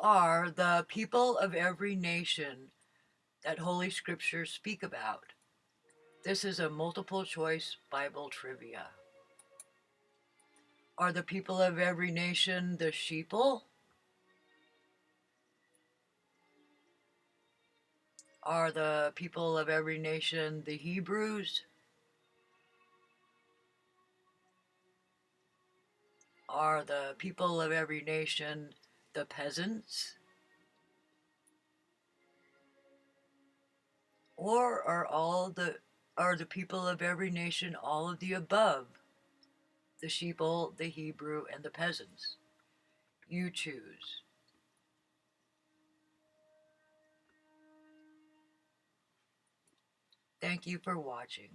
Are the people of every nation that Holy Scriptures speak about? This is a multiple choice Bible trivia. Are the people of every nation the sheeple? Are the people of every nation the Hebrews? Are the people of every nation the peasants? Or are all the are the people of every nation all of the above? The sheeple, the Hebrew, and the peasants. You choose. Thank you for watching.